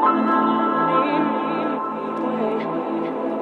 Thank you.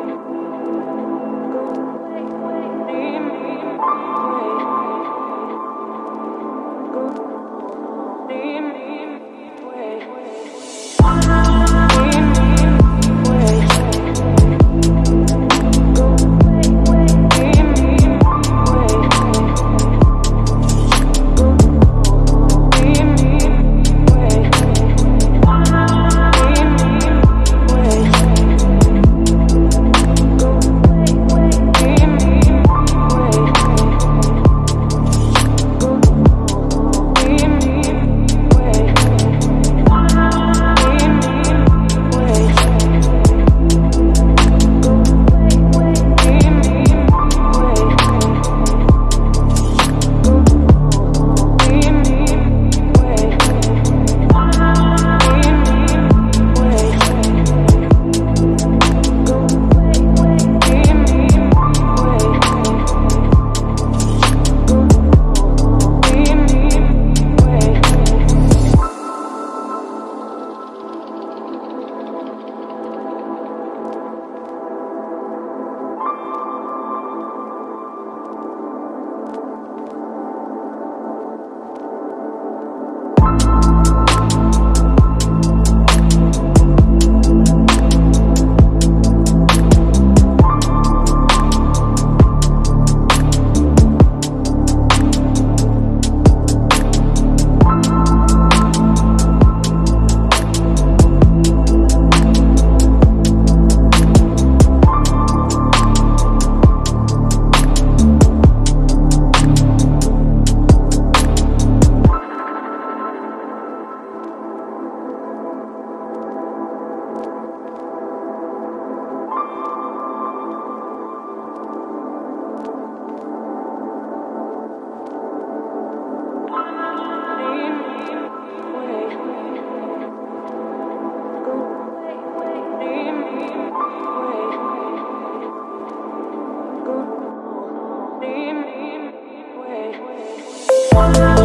one